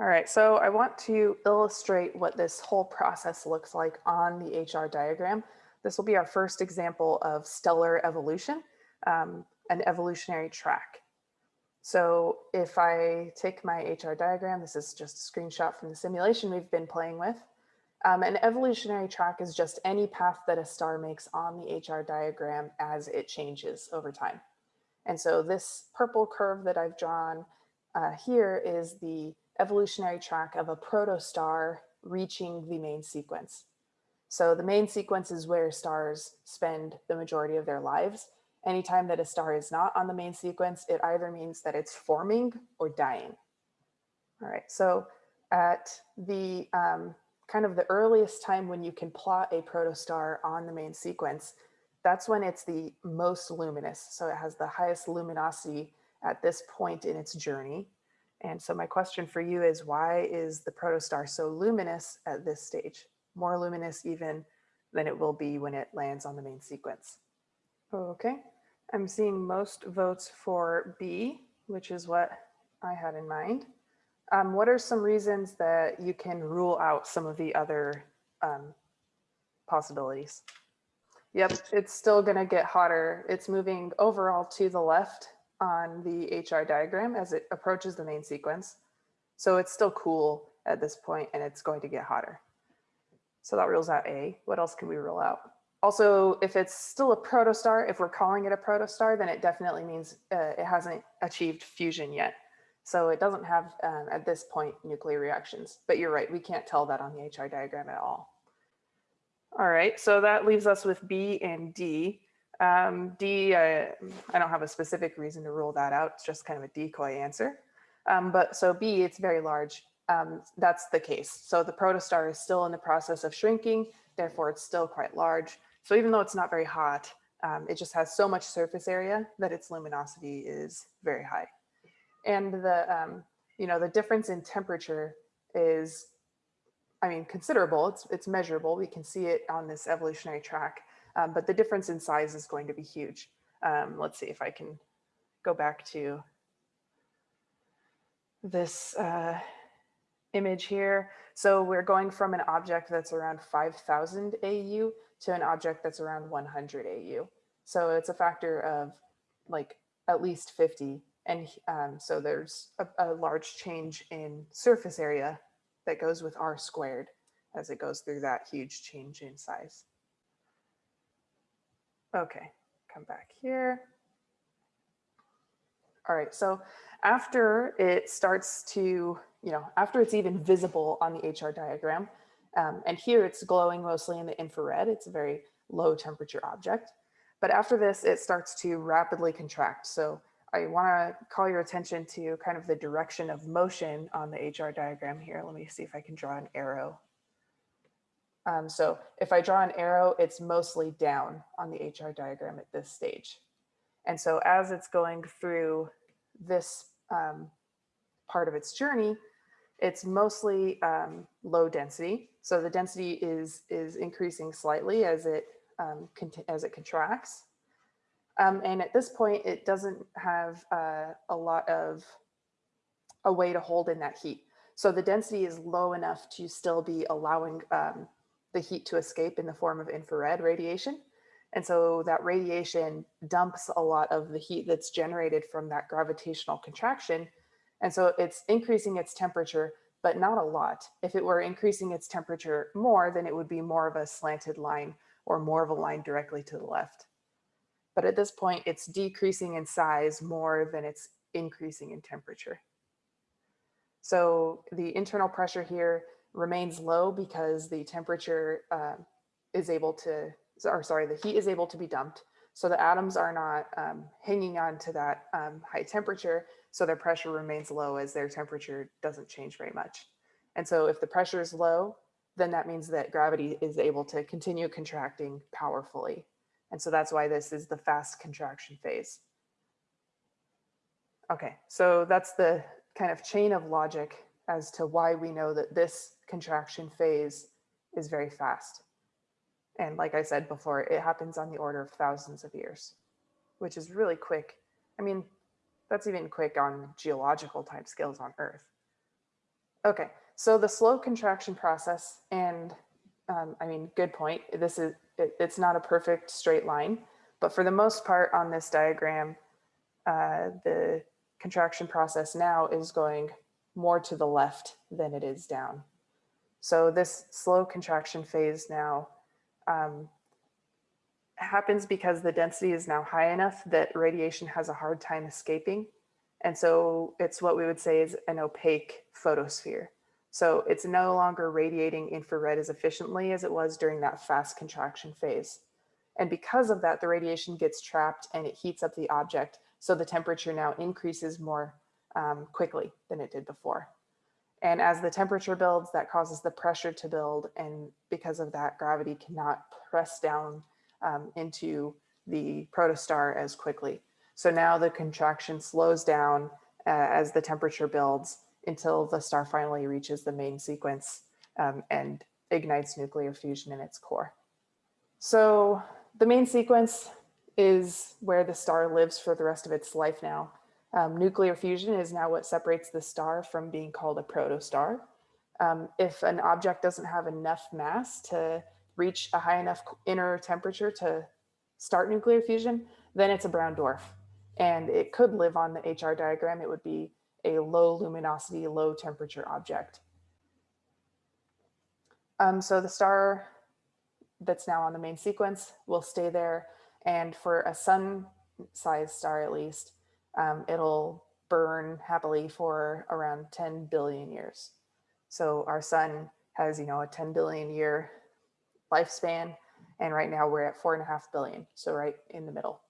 All right, so I want to illustrate what this whole process looks like on the HR diagram. This will be our first example of stellar evolution, um, an evolutionary track. So if I take my HR diagram, this is just a screenshot from the simulation we've been playing with. Um, an evolutionary track is just any path that a star makes on the HR diagram as it changes over time. And so this purple curve that I've drawn uh, here is the evolutionary track of a protostar reaching the main sequence. So the main sequence is where stars spend the majority of their lives. Anytime that a star is not on the main sequence, it either means that it's forming or dying. All right, so at the um, kind of the earliest time when you can plot a protostar on the main sequence, that's when it's the most luminous. So it has the highest luminosity at this point in its journey. And so my question for you is why is the protostar so luminous at this stage? More luminous even than it will be when it lands on the main sequence. Okay, I'm seeing most votes for B, which is what I had in mind. Um, what are some reasons that you can rule out some of the other um, possibilities? Yep, it's still gonna get hotter. It's moving overall to the left on the HR diagram as it approaches the main sequence. So it's still cool at this point and it's going to get hotter. So that rules out A. What else can we rule out? Also, if it's still a protostar, if we're calling it a protostar, then it definitely means uh, it hasn't achieved fusion yet. So it doesn't have, um, at this point, nuclear reactions. But you're right, we can't tell that on the HR diagram at all. All right, so that leaves us with B and D. Um, D, I, I don't have a specific reason to rule that out. It's just kind of a decoy answer. Um, but so B, it's very large. Um, that's the case. So the protostar is still in the process of shrinking, therefore it's still quite large. So even though it's not very hot, um, it just has so much surface area that its luminosity is very high. And the, um, you know, the difference in temperature is, I mean, considerable. It's, it's measurable. We can see it on this evolutionary track um, but the difference in size is going to be huge. Um, let's see if I can go back to this uh, image here. So we're going from an object that's around 5000 AU to an object that's around 100 AU. So it's a factor of like at least 50. And um, so there's a, a large change in surface area that goes with R squared as it goes through that huge change in size. Okay, come back here. All right, so after it starts to, you know, after it's even visible on the HR diagram, um, and here it's glowing mostly in the infrared, it's a very low temperature object. But after this, it starts to rapidly contract. So I wanna call your attention to kind of the direction of motion on the HR diagram here. Let me see if I can draw an arrow um, so if I draw an arrow, it's mostly down on the HR diagram at this stage. And so as it's going through this um, part of its journey, it's mostly um, low density. So the density is, is increasing slightly as it, um, as it contracts. Um, and at this point, it doesn't have uh, a lot of a way to hold in that heat. So the density is low enough to still be allowing um, the heat to escape in the form of infrared radiation. And so that radiation dumps a lot of the heat that's generated from that gravitational contraction. And so it's increasing its temperature, but not a lot. If it were increasing its temperature more, then it would be more of a slanted line or more of a line directly to the left. But at this point, it's decreasing in size more than it's increasing in temperature. So the internal pressure here remains low because the temperature uh, is able to, or sorry, the heat is able to be dumped. So the atoms are not um, hanging on to that um, high temperature. So their pressure remains low as their temperature doesn't change very much. And so if the pressure is low, then that means that gravity is able to continue contracting powerfully. And so that's why this is the fast contraction phase. Okay, so that's the kind of chain of logic as to why we know that this contraction phase is very fast. And like I said before, it happens on the order of thousands of years, which is really quick. I mean, that's even quick on geological time scales on Earth. Okay, so the slow contraction process, and um, I mean, good point. This is, it, it's not a perfect straight line, but for the most part on this diagram, uh, the contraction process now is going more to the left than it is down. So this slow contraction phase now um, happens because the density is now high enough that radiation has a hard time escaping. And so it's what we would say is an opaque photosphere. So it's no longer radiating infrared as efficiently as it was during that fast contraction phase. And because of that, the radiation gets trapped and it heats up the object. So the temperature now increases more um, quickly than it did before. And as the temperature builds, that causes the pressure to build. And because of that, gravity cannot press down um, into the protostar as quickly. So now the contraction slows down uh, as the temperature builds until the star finally reaches the main sequence um, and ignites nuclear fusion in its core. So the main sequence is where the star lives for the rest of its life now. Um, nuclear fusion is now what separates the star from being called a protostar. Um, if an object doesn't have enough mass to reach a high enough inner temperature to start nuclear fusion, then it's a brown dwarf. And it could live on the HR diagram. It would be a low luminosity, low temperature object. Um, so the star that's now on the main sequence will stay there. And for a sun-sized star at least, um, it'll burn happily for around 10 billion years. So our sun has, you know, a 10 billion year lifespan. And right now we're at four and a half billion. So right in the middle.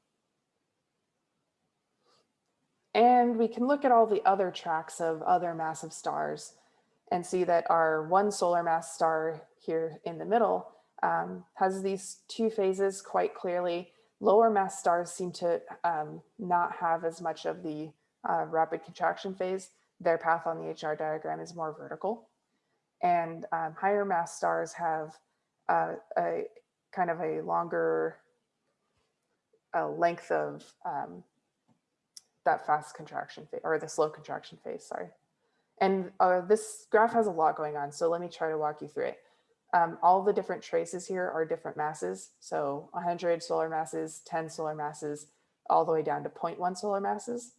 And we can look at all the other tracks of other massive stars and see that our one solar mass star here in the middle um, has these two phases quite clearly. Lower mass stars seem to um, not have as much of the uh, rapid contraction phase. Their path on the HR diagram is more vertical. And um, higher mass stars have uh, a kind of a longer length of um, that fast contraction phase or the slow contraction phase, sorry. And uh, this graph has a lot going on, so let me try to walk you through it. Um, all the different traces here are different masses. So 100 solar masses, 10 solar masses, all the way down to 0.1 solar masses.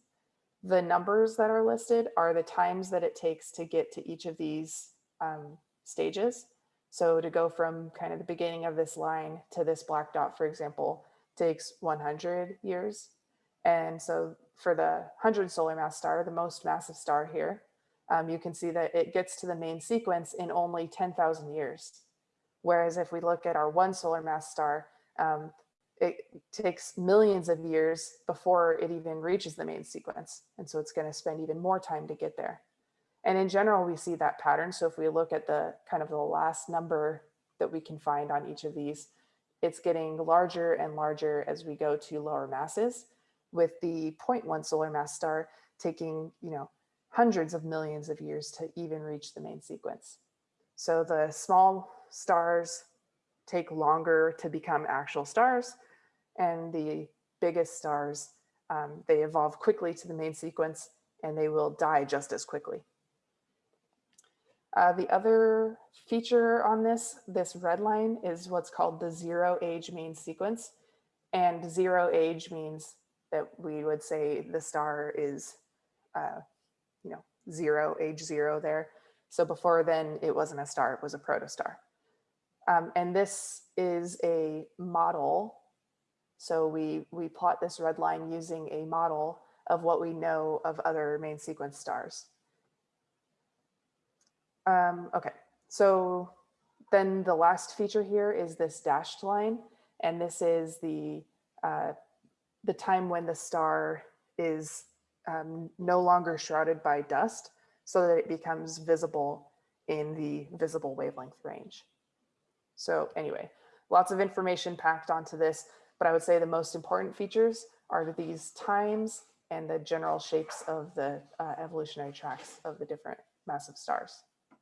The numbers that are listed are the times that it takes to get to each of these um, stages. So to go from kind of the beginning of this line to this black dot, for example, takes 100 years. And so for the 100 solar mass star, the most massive star here, um, you can see that it gets to the main sequence in only 10,000 years. Whereas if we look at our one solar mass star, um, it takes millions of years before it even reaches the main sequence. And so it's gonna spend even more time to get there. And in general, we see that pattern. So if we look at the kind of the last number that we can find on each of these, it's getting larger and larger as we go to lower masses with the 0.1 solar mass star taking, you know, hundreds of millions of years to even reach the main sequence. So the small stars take longer to become actual stars and the biggest stars, um, they evolve quickly to the main sequence and they will die just as quickly. Uh, the other feature on this, this red line is what's called the zero age main sequence. And zero age means that we would say the star is, uh, you know, zero, age zero there. So before then it wasn't a star, it was a protostar. Um, and this is a model. So we, we plot this red line using a model of what we know of other main sequence stars. Um, okay, so then the last feature here is this dashed line. And this is the, uh, the time when the star is um, no longer shrouded by dust so that it becomes visible in the visible wavelength range. So anyway, lots of information packed onto this, but I would say the most important features are these times and the general shapes of the uh, evolutionary tracks of the different massive stars.